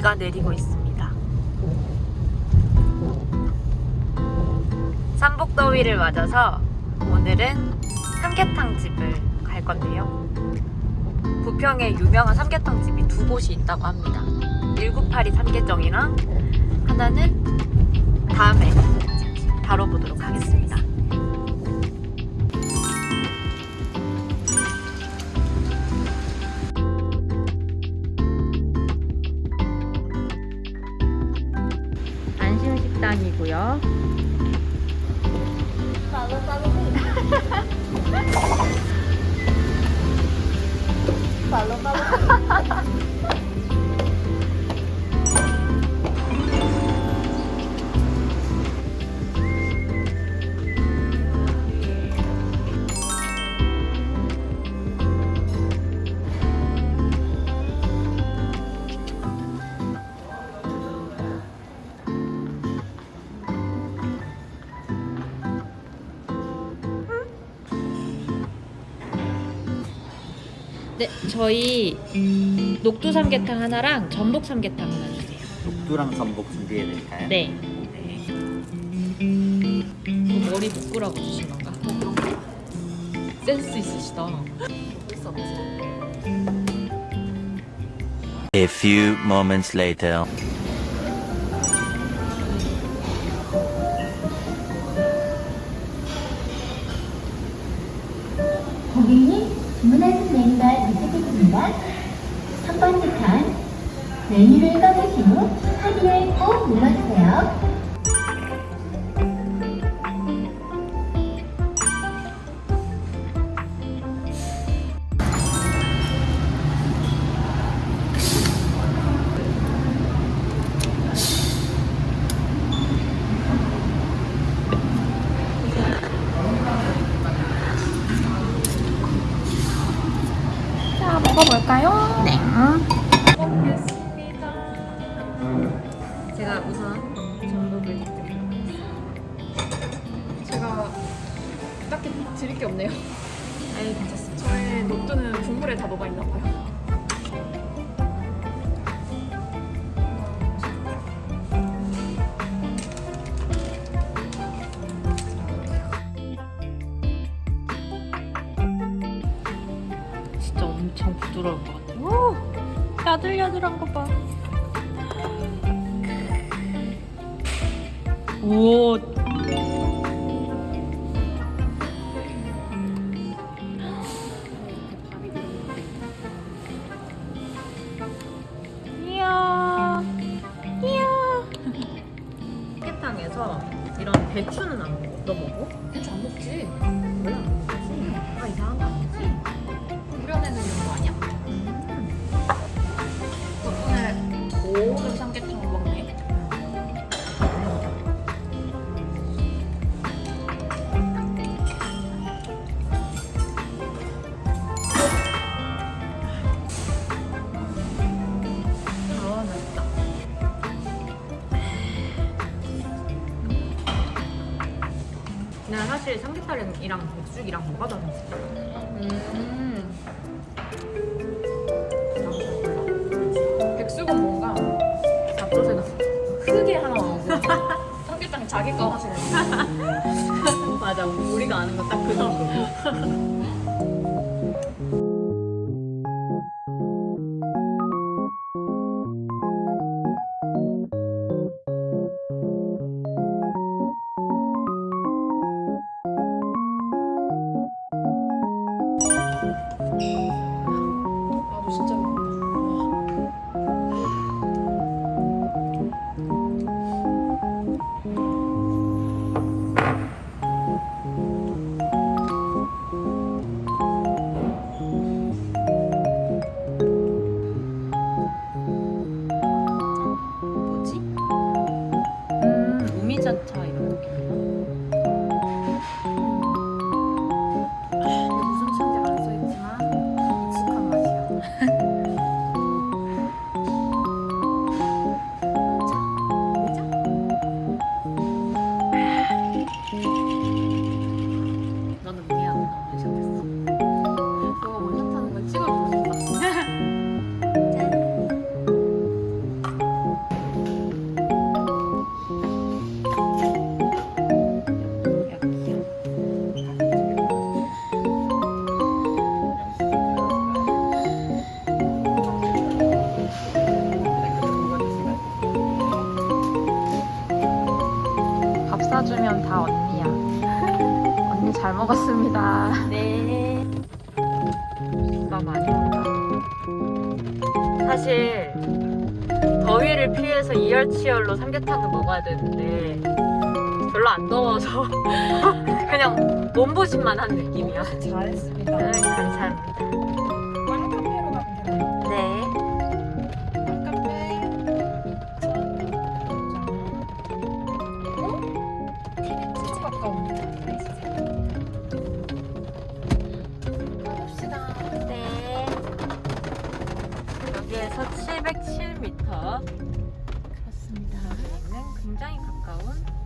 비가 내리고 있습니다. 삼복더위를 맞아서 오늘은 삼계탕 집을 갈 건데요. 부평에 유명한 삼계탕 집이 두 곳이 있다고 합니다. 1982 삼계정이랑 하나는 다음에 다뤄보도록 하겠습니다. 안심식당이고요. 네, 저희 녹두 삼계탕 하나랑 전복 삼계탕 하나 주세요. 녹두랑 전복 준비해드릴까요? 네. 뭐 머리 묶으라고 주신 건가? 센스 있으시다. A few moments later. 고객님, 주문하신 메뉴가 번째 칸, 메뉴를 꺼내신 후 확인을 꼭 눌러주세요. 제가 우선 전복을 제가 딱히 드릴 게 없네요. 아유 괜찮습니다. 저의 녹두는 국물에 다 녹아 있나 봐요. 진짜 엄청 부드러울 것 같아요. 오, 야들야들한 거 봐. 오. 이야. 이야. 삼계탕에서 이런 배추는 안 먹어. 너 먹어? 배추 안 먹지? 먹지. 아 이상한 거 사실 삼계탕이랑 백숙이랑 뭐가 다른지. 음. 백숙은 뭔가 잡초새가 크게 하나 나오고 삼계탕 자기 거 하시는 맞아 우리가 아는 거 딱 그 정도. 真巧 먹었습니다. 네. 많이 온다. 사실 더위를 피해서 이열치열로 삼계탕을 먹어야 되는데 별로 안 더워서 그냥 몸보신만 한 느낌이야. 잘했습니다. 네, 감사합니다. 굉장히 가까운